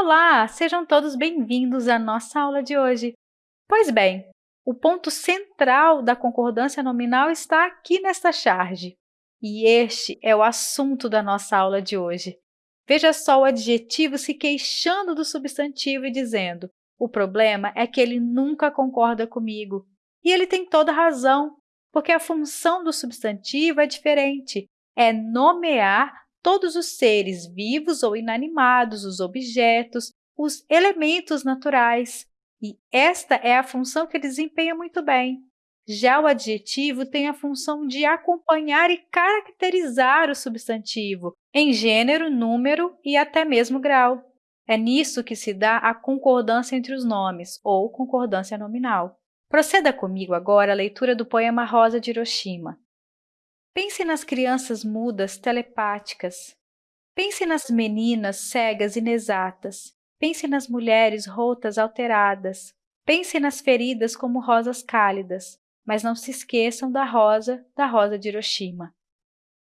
Olá, sejam todos bem-vindos à nossa aula de hoje. Pois bem, o ponto central da concordância nominal está aqui nesta charge. E este é o assunto da nossa aula de hoje. Veja só o adjetivo se queixando do substantivo e dizendo o problema é que ele nunca concorda comigo. E ele tem toda razão, porque a função do substantivo é diferente, é nomear todos os seres vivos ou inanimados, os objetos, os elementos naturais. E esta é a função que desempenha muito bem. Já o adjetivo tem a função de acompanhar e caracterizar o substantivo em gênero, número e até mesmo grau. É nisso que se dá a concordância entre os nomes, ou concordância nominal. Proceda comigo agora a leitura do poema Rosa de Hiroshima. Pense nas crianças mudas telepáticas. Pense nas meninas cegas inexatas. Pense nas mulheres rotas alteradas. Pense nas feridas como rosas cálidas, mas não se esqueçam da rosa, da rosa de Hiroshima.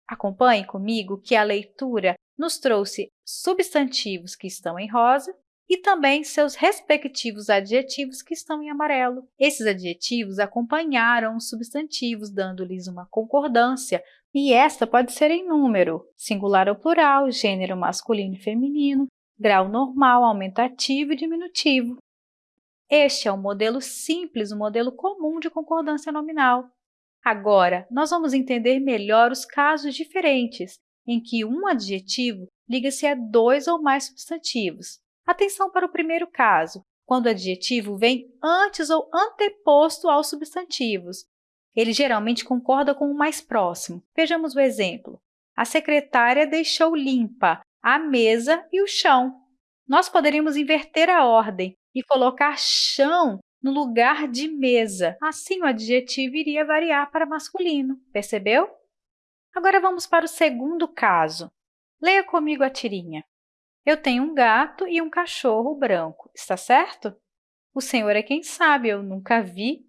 Acompanhe comigo que a leitura nos trouxe substantivos que estão em rosa e também seus respectivos adjetivos que estão em amarelo. Esses adjetivos acompanharam os substantivos, dando-lhes uma concordância, e esta pode ser em número, singular ou plural, gênero masculino e feminino, grau normal, aumentativo e diminutivo. Este é o modelo simples, o modelo comum de concordância nominal. Agora, nós vamos entender melhor os casos diferentes em que um adjetivo liga-se a dois ou mais substantivos. Atenção para o primeiro caso, quando o adjetivo vem antes ou anteposto aos substantivos. Ele geralmente concorda com o mais próximo. Vejamos o exemplo. A secretária deixou limpa a mesa e o chão. Nós poderíamos inverter a ordem e colocar chão no lugar de mesa. Assim, o adjetivo iria variar para masculino, percebeu? Agora vamos para o segundo caso. Leia comigo a tirinha. Eu tenho um gato e um cachorro branco, está certo? O senhor é quem sabe, eu nunca vi.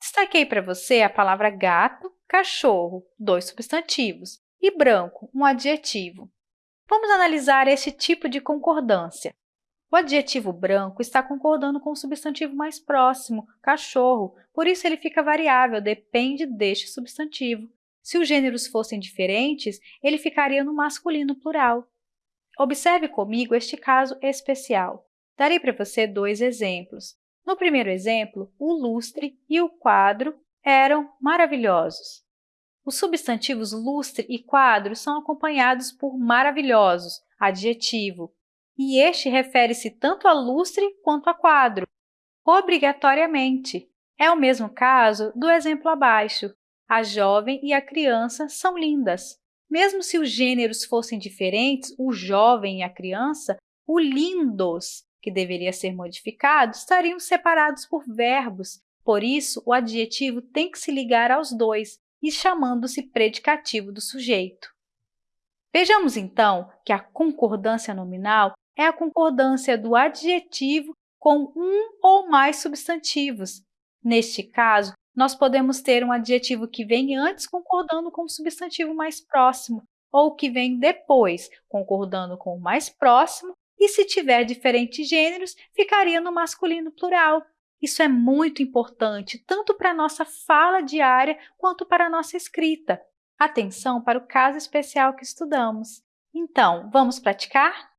Destaquei para você a palavra gato, cachorro, dois substantivos, e branco, um adjetivo. Vamos analisar esse tipo de concordância. O adjetivo branco está concordando com o substantivo mais próximo, cachorro, por isso ele fica variável, depende deste substantivo. Se os gêneros fossem diferentes, ele ficaria no masculino plural. Observe comigo este caso especial. Darei para você dois exemplos. No primeiro exemplo, o lustre e o quadro eram maravilhosos. Os substantivos lustre e quadro são acompanhados por maravilhosos, adjetivo, e este refere-se tanto a lustre quanto a quadro, obrigatoriamente. É o mesmo caso do exemplo abaixo. A jovem e a criança são lindas. Mesmo se os gêneros fossem diferentes, o jovem e a criança, o lindos, que deveria ser modificado, estariam separados por verbos. Por isso, o adjetivo tem que se ligar aos dois e chamando-se predicativo do sujeito. Vejamos, então, que a concordância nominal é a concordância do adjetivo com um ou mais substantivos. Neste caso, nós podemos ter um adjetivo que vem antes concordando com o substantivo mais próximo, ou que vem depois, concordando com o mais próximo, e se tiver diferentes gêneros, ficaria no masculino plural. Isso é muito importante, tanto para a nossa fala diária quanto para a nossa escrita. Atenção para o caso especial que estudamos. Então, vamos praticar?